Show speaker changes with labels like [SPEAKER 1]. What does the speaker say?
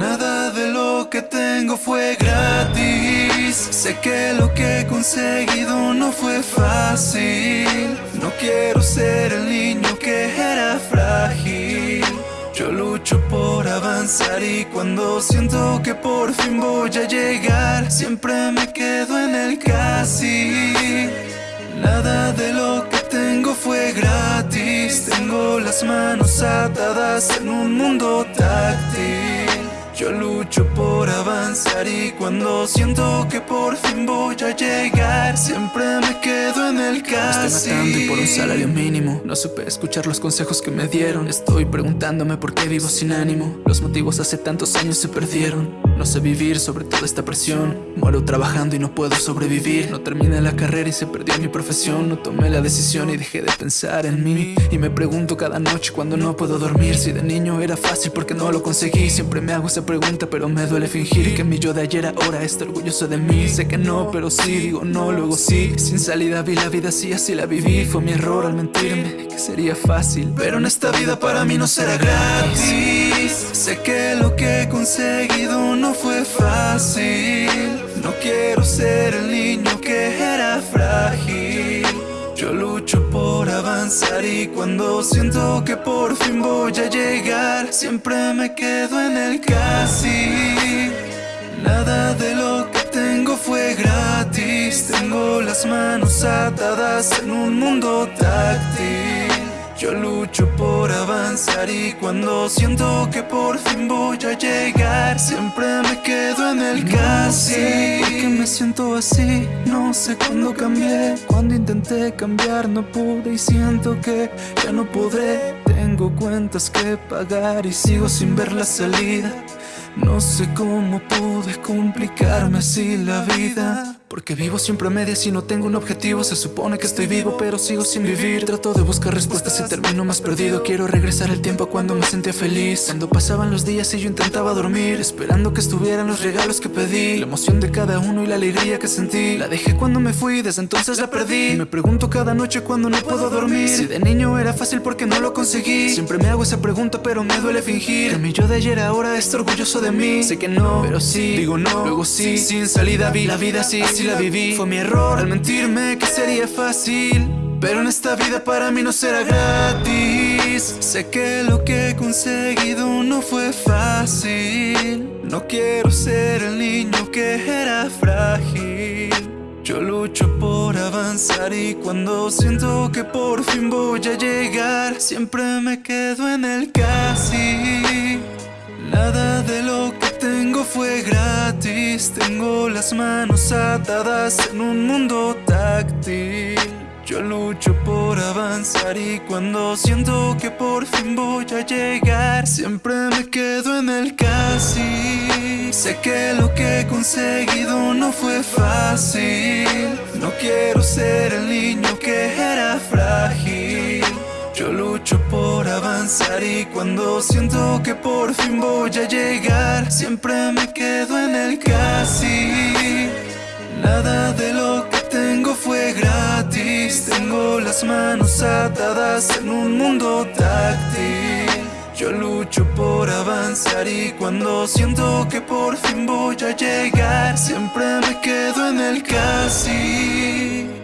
[SPEAKER 1] Nada de lo que tengo fue gratis. Sé que lo que he conseguido no fue fácil. No quiero ser el niño que era frágil. Yo lucho por avanzar y cuando siento que por fin voy a llegar, siempre me quedo en el casi. Nada de lo que tengo fue gratis. Tengo las manos atadas en un mundo táctil. Yo lucho por avanzar y cuando siento que por fin voy a llegar Siempre me quedo en el casi
[SPEAKER 2] Estoy matando y por un salario mínimo. No supe escuchar los consejos que me dieron. Estoy preguntándome por qué vivo sin ánimo. Los motivos hace tantos años se perdieron No sé vivir sobre toda esta presión. Muero trabajando y no puedo sobrevivir. No terminé la carrera y se perdió mi profesión. No tomé la decisión y dejé de pensar en mí. Y me pregunto cada noche cuando no puedo dormir. Si de niño era fácil porque no lo conseguí Siempre me hago esa pregunta pero me duele fingir Que mi yo de ayer ahora está orgulloso de mí. Sé que no, pero sí, digo no, luego sí. Sin salida vi la vida así, así la viví. Fue mi error al mentirme, que sería fácil.
[SPEAKER 1] Pero en esta vida para mí no será gratis. Sé que lo que he conseguido no fue fácil. No quiero ser el niño que era frágil. Yo lucho por avanzar y cuando siento que por fin voy a llegar Siempre me quedo en el casi. Nada de lo que tengo fue gratis. Tengo las manos atadas en un mundo táctil Yo lucho por avanzar y cuando siento que por fin voy a llegar Siempre me quedo en el casi.
[SPEAKER 2] ¿Por qué me siento así? No sé cuándo cambié. Cuando intenté cambiar no pude y siento que ya no podré. Tengo cuentas que pagar y sigo sin ver la salida. No sé cómo pude complicarme así la vida porque vivo siempre a medias y no tengo un objetivo. Se supone que estoy vivo pero sigo sin vivir. Trato de buscar respuestas y termino más perdido. Quiero regresar al tiempo cuando me sentía feliz. Cuando pasaban los días y yo intentaba dormir Esperando que estuvieran los regalos que pedí. La emoción de cada uno y la alegría que sentí. La dejé cuando me fui, desde entonces la perdí. Me pregunto cada noche cuando no puedo dormir. Si de niño era fácil porque no lo conseguí Siempre me hago esa pregunta pero me duele fingir. Que mi de ayer ahora está orgulloso de mí. Sé que no, pero sí, digo no, luego sí Sin salida vi la vida así la viví. Fue mi error al mentirme que sería fácil Pero en esta vida para mí no será gratis.
[SPEAKER 1] Sé que lo que he conseguido no fue fácil. No quiero ser el niño que era frágil. Yo lucho por avanzar y cuando siento que por fin voy a llegar Siempre me quedo en el casi. Nada de lo que tengo fue gratis. Tengo las manos atadas en un mundo táctil. Yo lucho por avanzar y cuando siento que por fin voy a llegar Siempre me quedo en el casi. Sé que lo que he conseguido no fue fácil. No quiero ser el niño por avanzar y cuando siento que por fin voy a llegar Siempre me quedo en el casi. Nada de lo que tengo fue gratis Tengo las manos atadas en un mundo táctil. Yo lucho por avanzar y cuando siento que por fin voy a llegar Siempre me quedo en el casi